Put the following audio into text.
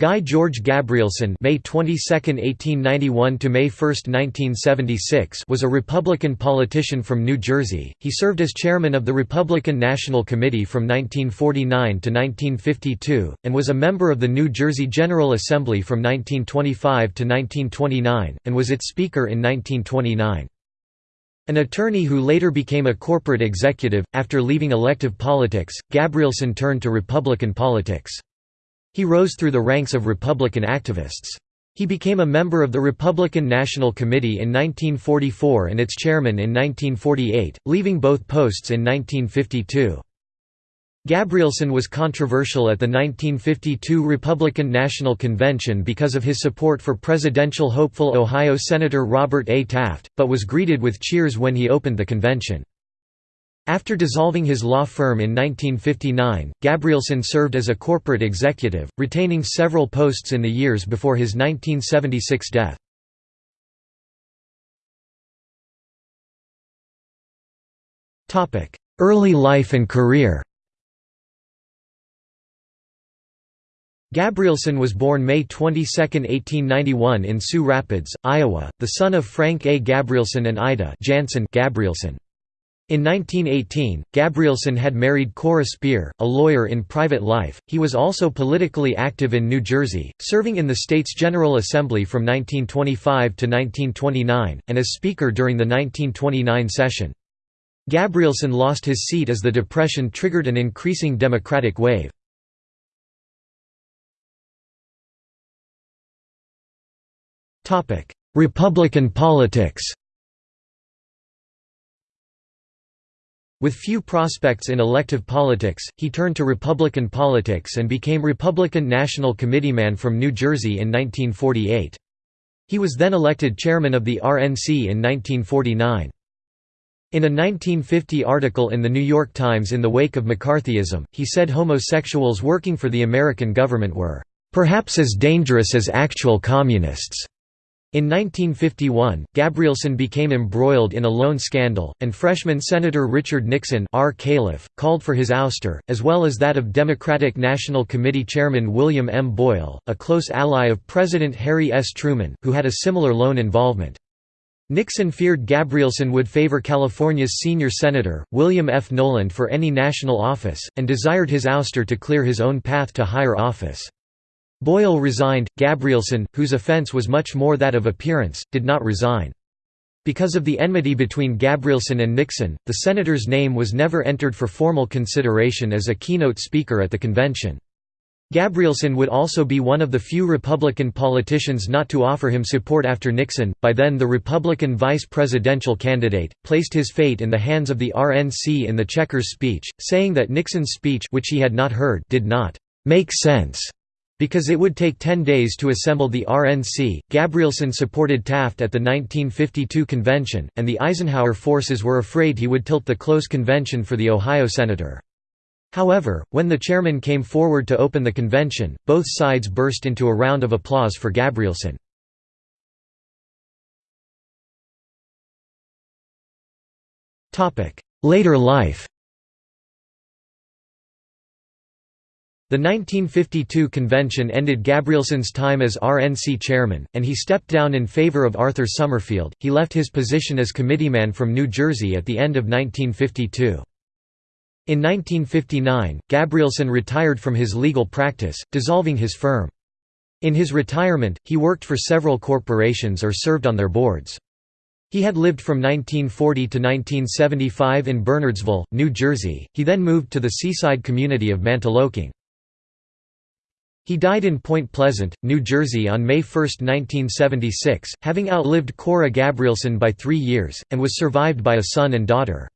Guy George Gabrielson May 22, 1891 to May 1, 1976 was a Republican politician from New Jersey. He served as chairman of the Republican National Committee from 1949 to 1952 and was a member of the New Jersey General Assembly from 1925 to 1929 and was its speaker in 1929. An attorney who later became a corporate executive after leaving elective politics, Gabrielson turned to Republican politics. He rose through the ranks of Republican activists. He became a member of the Republican National Committee in 1944 and its chairman in 1948, leaving both posts in 1952. Gabrielson was controversial at the 1952 Republican National Convention because of his support for presidential hopeful Ohio Senator Robert A. Taft, but was greeted with cheers when he opened the convention. After dissolving his law firm in 1959, Gabrielson served as a corporate executive, retaining several posts in the years before his 1976 death. Early life and career Gabrielson was born May 22, 1891 in Sioux Rapids, Iowa, the son of Frank A. Gabrielson and Ida Jansen Gabrielson. In 1918, Gabrielson had married Cora Speer, a lawyer in private life. He was also politically active in New Jersey, serving in the state's General Assembly from 1925 to 1929, and as Speaker during the 1929 session. Gabrielson lost his seat as the Depression triggered an increasing Democratic wave. Republican politics With few prospects in elective politics, he turned to Republican politics and became Republican National Committeeman from New Jersey in 1948. He was then elected chairman of the RNC in 1949. In a 1950 article in The New York Times in the wake of McCarthyism, he said homosexuals working for the American government were, "...perhaps as dangerous as actual communists." In 1951, Gabrielson became embroiled in a loan scandal, and freshman Senator Richard Nixon R. Califf, called for his ouster, as well as that of Democratic National Committee Chairman William M. Boyle, a close ally of President Harry S. Truman, who had a similar loan involvement. Nixon feared Gabrielson would favor California's senior senator, William F. Knowland for any national office, and desired his ouster to clear his own path to higher office. Boyle resigned, Gabrielson, whose offense was much more that of appearance, did not resign. Because of the enmity between Gabrielson and Nixon, the senator's name was never entered for formal consideration as a keynote speaker at the convention. Gabrielson would also be one of the few Republican politicians not to offer him support after Nixon, by then the Republican vice presidential candidate, placed his fate in the hands of the RNC in the Checkers speech, saying that Nixon's speech which he had not heard did not make sense because it would take 10 days to assemble the RNC, Gabrielson supported Taft at the 1952 convention, and the Eisenhower forces were afraid he would tilt the close convention for the Ohio senator. However, when the chairman came forward to open the convention, both sides burst into a round of applause for Gabrielson. Later life The 1952 convention ended Gabrielson's time as RNC chairman, and he stepped down in favor of Arthur Summerfield. He left his position as committeeman from New Jersey at the end of 1952. In 1959, Gabrielson retired from his legal practice, dissolving his firm. In his retirement, he worked for several corporations or served on their boards. He had lived from 1940 to 1975 in Bernardsville, New Jersey, he then moved to the seaside community of Mantoloking. He died in Point Pleasant, New Jersey on May 1, 1976, having outlived Cora Gabrielson by three years, and was survived by a son and daughter.